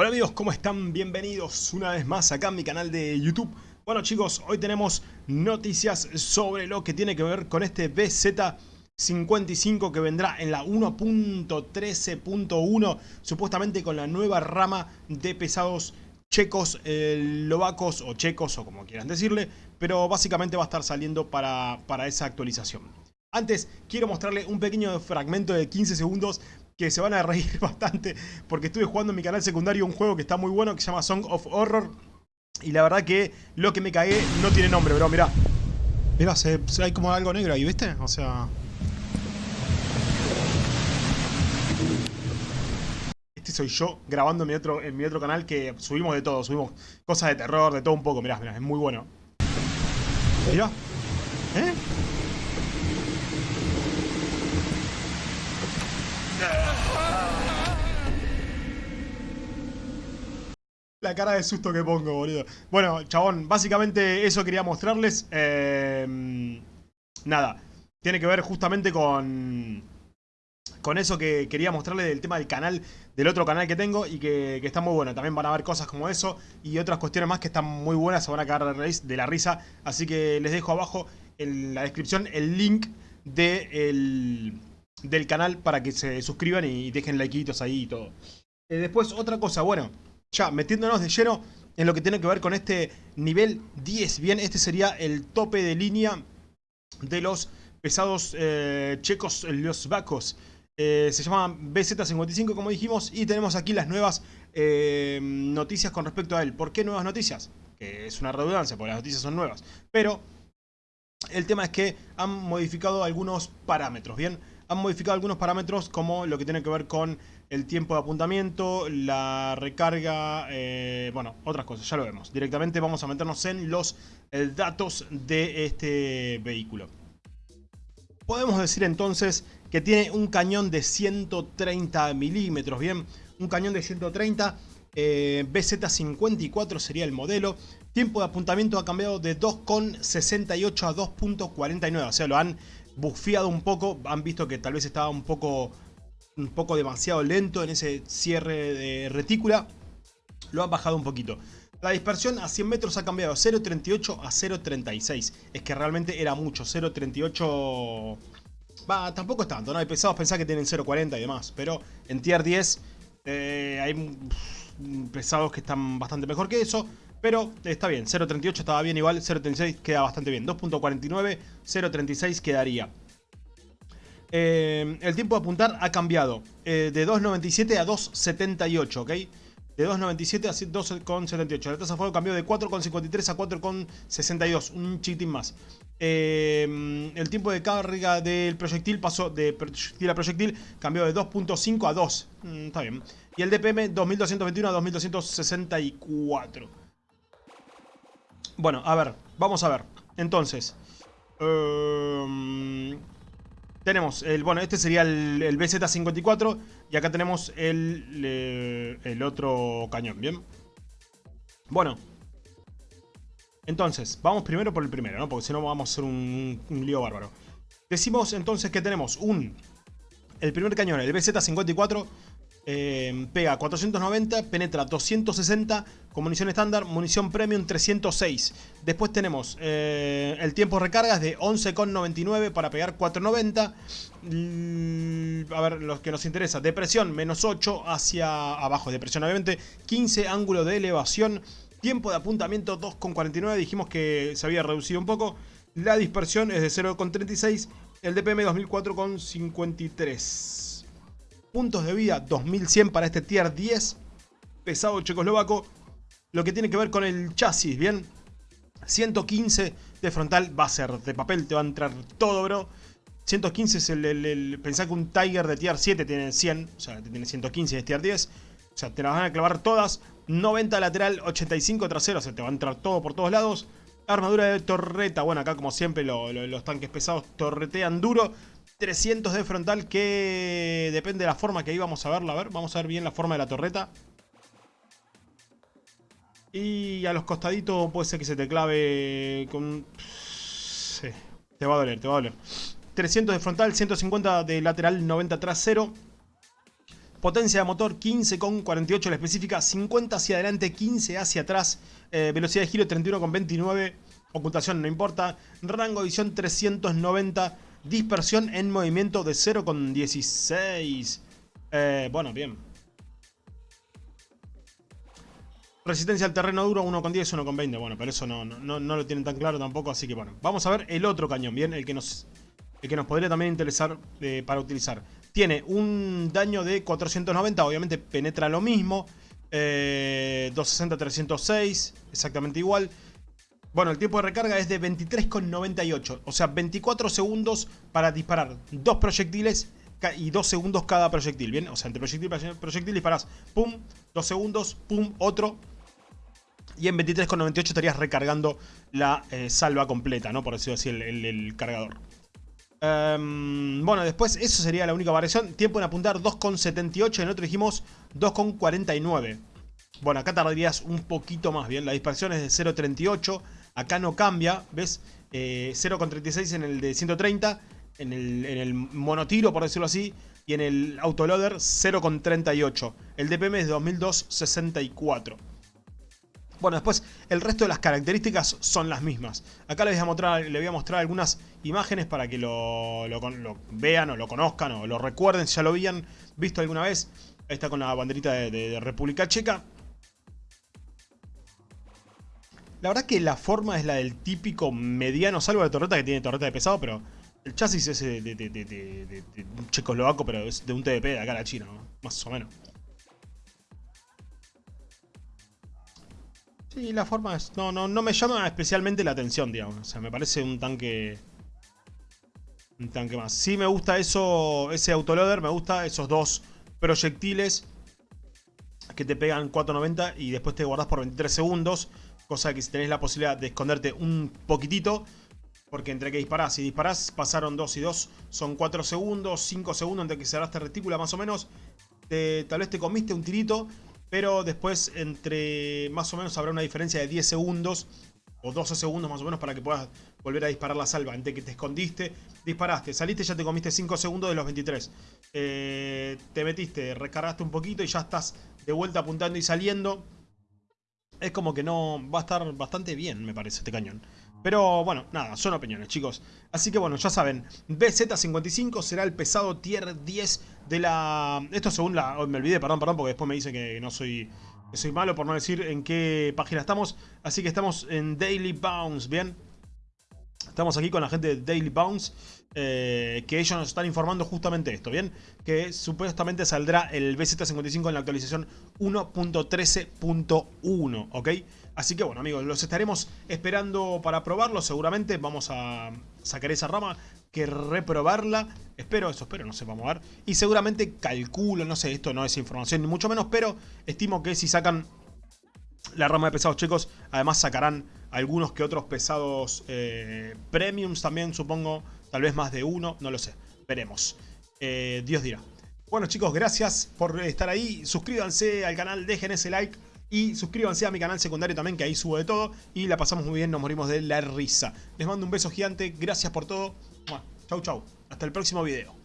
Hola amigos, ¿cómo están? Bienvenidos una vez más acá en mi canal de YouTube. Bueno chicos, hoy tenemos noticias sobre lo que tiene que ver con este BZ55 que vendrá en la 1.13.1 supuestamente con la nueva rama de pesados checos, lovacos o checos o como quieran decirle, pero básicamente va a estar saliendo para, para esa actualización. Antes, quiero mostrarle un pequeño fragmento de 15 segundos que se van a reír bastante porque estuve jugando en mi canal secundario un juego que está muy bueno que se llama Song of Horror y la verdad que lo que me cagué no tiene nombre, bro, mirá. Mirá, se, hay como algo negro ahí, ¿viste? O sea... Este soy yo grabando en mi otro, en mi otro canal que subimos de todo, subimos cosas de terror, de todo un poco, mirá, mirá, es muy bueno. Mirá. ¿Eh? La cara de susto que pongo, boludo. Bueno, chabón, básicamente eso quería mostrarles. Em, nada, tiene que ver justamente con... Con eso que quería mostrarles del tema del canal, del otro canal que tengo y que, está muy bueno. También van a ver cosas como eso y otras cuestiones más que están muy buenas, se van a cagar de la risa. Así que les dejo abajo en la descripción el link de el, del canal para que se suscriban y dejen likeitos ahí y todo. Eh, después, otra cosa, bueno, ya metiéndonos de lleno en lo que tiene que ver con este nivel 10. Bien, este sería el tope de línea de los pesados eh, checos, los vacos. Eh, se llama BZ55 como dijimos y tenemos aquí las nuevas noticias con respecto a él. ¿Por qué nuevas noticias? Que es una redundancia porque las noticias son nuevas. Pero el tema es que han modificado algunos parámetros, ¿bien? Han modificado algunos parámetros como lo que tiene que ver con el tiempo de apuntamiento, la recarga, eh, bueno, otras cosas, ya lo vemos. Directamente vamos a meternos en los eh, datos de este vehículo. Podemos decir entonces que tiene un cañón de 130 milímetros, ¿bien? Un cañón de 130, eh, BZ54 sería el modelo. Tiempo de apuntamiento ha cambiado de 2,68 a 2.49, o sea, lo han bufeado un poco, han visto que tal vez estaba un poco un poco demasiado lento en ese cierre de retícula. Lo han bajado un poquito. La dispersión a 100 metros ha cambiado de 0.38 a 0.36. Es que realmente era mucho. 0.38... Va, tampoco es tanto, ¿no? Hay pesados pensar que tienen 0.40 y demás. Pero en tier 10 eh, hay pesados que están bastante mejor que eso. Pero está bien, 0.38 estaba bien igual, 0.36 queda bastante bien. 2.49, 0.36 quedaría. Eh, el tiempo de apuntar ha cambiado eh, de 2.97 a 2.78, ¿ok? De 2.97 a 2.78. La tasa de fuego cambió de 4.53 a 4.62, un chiquitín más. Eh, el tiempo de carga del proyectil pasó de proyectil a proyectil, cambió de 2.5 a 2. Mm, está bien. Y el DPM 2221 a 2264. Bueno, a ver, vamos a ver. Entonces, tenemos, el, bueno, este sería el, BZ-54 y acá tenemos el, el otro cañón, ¿bien? Bueno. Entonces, vamos primero por el primero, ¿no? Porque si no vamos a hacer un, un lío bárbaro. Decimos entonces que tenemos un... El primer cañón, el BZ-54, eh, pega 490, penetra 260 con munición estándar, munición premium 306. Después tenemos eh, el tiempo de recarga es de 11,99 para pegar 490. Mm, a ver, los que nos interesa, depresión menos 8 hacia abajo, depresión obviamente, 15 ángulo de elevación, tiempo de apuntamiento 2,49, dijimos que se había reducido un poco. La dispersión es de 0,36, el DPM 2004,53 puntos de vida 2100 para este tier 10 pesado checoslovaco. Lo que tiene que ver con el chasis, ¿bien? 115 de frontal va a ser de papel, te va a entrar todo, bro. 115 es el, el, Pensá que un Tiger de tier 7 tiene 100, o sea, tiene 115 de tier 10. O sea, te las van a clavar todas. 90 lateral, 85 trasero, o sea, te va a entrar todo por todos lados. Armadura de torreta, bueno, acá como siempre los tanques pesados torretean duro. 300 de frontal que depende de la forma que íbamos a verla. A ver, vamos a ver bien la forma de la torreta. Y a los costaditos puede ser que se te clave con... Sí, te va a doler, te va a doler. 300 de frontal, 150 de lateral, 90 trasero. Potencia de motor 15,48 la específica, 50 hacia adelante, 15 hacia atrás, eh, velocidad de giro 31,29, ocultación no importa, rango de visión 390, dispersión en movimiento de 0,16. Eh, bueno, bien. Resistencia al terreno duro 1,10, 1,20. Bueno, pero eso no, no, no, lo tienen tan claro tampoco, así que bueno. Vamos a ver el otro cañón, bien, el que nos, el que nos podría también interesar eh, para utilizar. Tiene un daño de 490, obviamente penetra lo mismo. 260, eh, 306, exactamente igual. Bueno, el tiempo de recarga es de 23,98. O sea, 24 segundos para disparar dos proyectiles y 2 segundos cada proyectil, ¿bien? O sea, entre proyectil y proyectil disparas, pum, 2 segundos, pum, otro. Y en 23,98 estarías recargando la eh, salva completa, ¿no? Por decirlo así, el cargador. Em, bueno, después eso sería la única variación. Tiempo en apuntar 2,78. En otro dijimos 2,49. Bueno, acá tardarías un poquito más bien. La dispersión es de 0,38. Acá no cambia, ¿ves? 0,36 eh, en el de 130. En el, en el monotiro, por decirlo así. Y en el autoloader 0,38. El DPM es de 2264. Bueno, después el resto de las características son las mismas. Acá les voy a mostrar, voy a mostrar algunas imágenes para que lo, vean o lo conozcan o lo recuerden si ya lo habían visto alguna vez. Ahí está con la banderita de, República Checa. La verdad que la forma es la del típico mediano, salvo de torreta que tiene torreta de pesado, pero el chasis es de, de, un checoslovaco, pero es de un TDP de acá a la China, más o menos. Sí, la forma es... No, no, no me llama especialmente la atención, digamos. O sea, me parece un tanque... Un tanque más. Sí me gusta eso, ese autoloader, me gusta esos dos proyectiles que te pegan 4.90 y después te guardas por 23 segundos. Cosa que si tenés la posibilidad de esconderte un poquitito, porque entre que disparás y disparás pasaron 2 y 2, son 4 segundos, 5 segundos entre que cerraste retícula más o menos. tal vez te comiste un tirito pero después entre más o menos habrá una diferencia de 10 segundos o 12 segundos más o menos para que puedas volver a disparar la salva. Entre que te escondiste, disparaste, saliste, ya te comiste 5 segundos de los 23. Eh, te metiste, recargaste un poquito y ya estás de vuelta apuntando y saliendo. Es como que no va a estar bastante bien, me parece, este cañón. Pero bueno, nada, son opiniones, chicos. Así que bueno, ya saben, BZ55 será el pesado tier 10 de la... Esto según la... me olvidé, perdón, perdón, porque después me dice que no soy... Que soy malo por no decir en qué página estamos. Así que estamos en Daily Bounce, ¿bien? Estamos aquí con la gente de Daily Bounce. Eh, que ellos nos están informando justamente esto, ¿bien? Que supuestamente saldrá el BZ55 en la actualización 1.13.1, ¿ok? Así que bueno amigos, los estaremos esperando para probarlo seguramente. Vamos a sacar esa rama, que reprobarla. Espero, eso espero, no sé, vamos a ver. Y seguramente calculo, no sé, esto no es información ni mucho menos, pero estimo que si sacan la rama de pesados chicos, además sacarán algunos que otros pesados eh, premiums también, supongo. Tal vez más de uno, no lo sé. Veremos. Eh, Dios dirá. Bueno chicos, gracias por estar ahí. Suscríbanse al canal, dejen ese like. Y suscríbanse a mi canal secundario también, que ahí subo de todo. Y la pasamos muy bien, nos morimos de la risa. Les mando un beso gigante, gracias por todo. Chau, chau. Hasta el próximo video.